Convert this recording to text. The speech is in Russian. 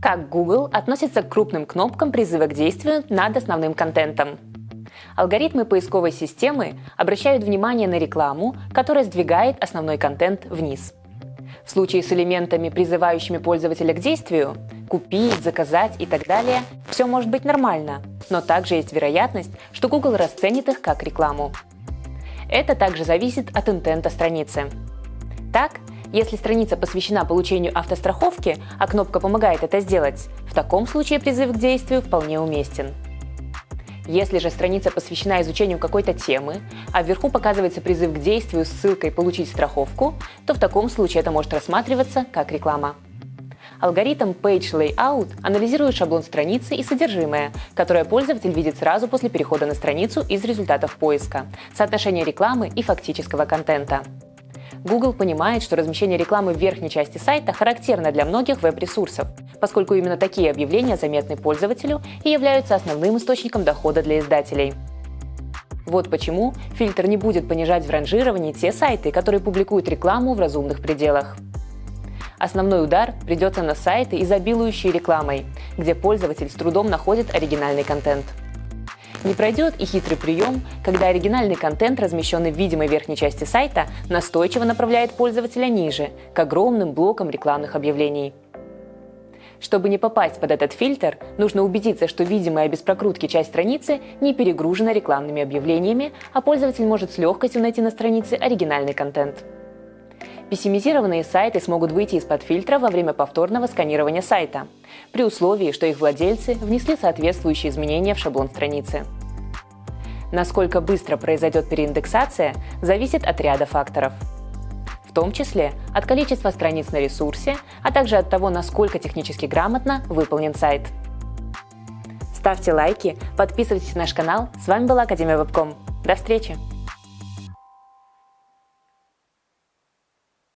Как Google относится к крупным кнопкам призыва к действию над основным контентом? Алгоритмы поисковой системы обращают внимание на рекламу, которая сдвигает основной контент вниз. В случае с элементами, призывающими пользователя к действию – купить, заказать и так далее – все может быть нормально, но также есть вероятность, что Google расценит их как рекламу. Это также зависит от интента страницы. Так, если страница посвящена получению автостраховки, а кнопка помогает это сделать, в таком случае призыв к действию вполне уместен. Если же страница посвящена изучению какой-то темы, а вверху показывается призыв к действию с ссылкой «Получить страховку», то в таком случае это может рассматриваться как реклама. Алгоритм Page Layout анализирует шаблон страницы и содержимое, которое пользователь видит сразу после перехода на страницу из результатов поиска, соотношение рекламы и фактического контента. Google понимает, что размещение рекламы в верхней части сайта характерно для многих веб-ресурсов, поскольку именно такие объявления заметны пользователю и являются основным источником дохода для издателей. Вот почему фильтр не будет понижать в ранжировании те сайты, которые публикуют рекламу в разумных пределах. Основной удар придется на сайты, изобилующие рекламой, где пользователь с трудом находит оригинальный контент. Не пройдет и хитрый прием, когда оригинальный контент, размещенный в видимой верхней части сайта, настойчиво направляет пользователя ниже, к огромным блокам рекламных объявлений. Чтобы не попасть под этот фильтр, нужно убедиться, что видимая без прокрутки часть страницы не перегружена рекламными объявлениями, а пользователь может с легкостью найти на странице оригинальный контент. Пессимизированные сайты смогут выйти из-под фильтра во время повторного сканирования сайта, при условии, что их владельцы внесли соответствующие изменения в шаблон страницы. Насколько быстро произойдет переиндексация, зависит от ряда факторов. В том числе от количества страниц на ресурсе, а также от того, насколько технически грамотно выполнен сайт. Ставьте лайки, подписывайтесь на наш канал. С вами была Академия Вебком. До встречи!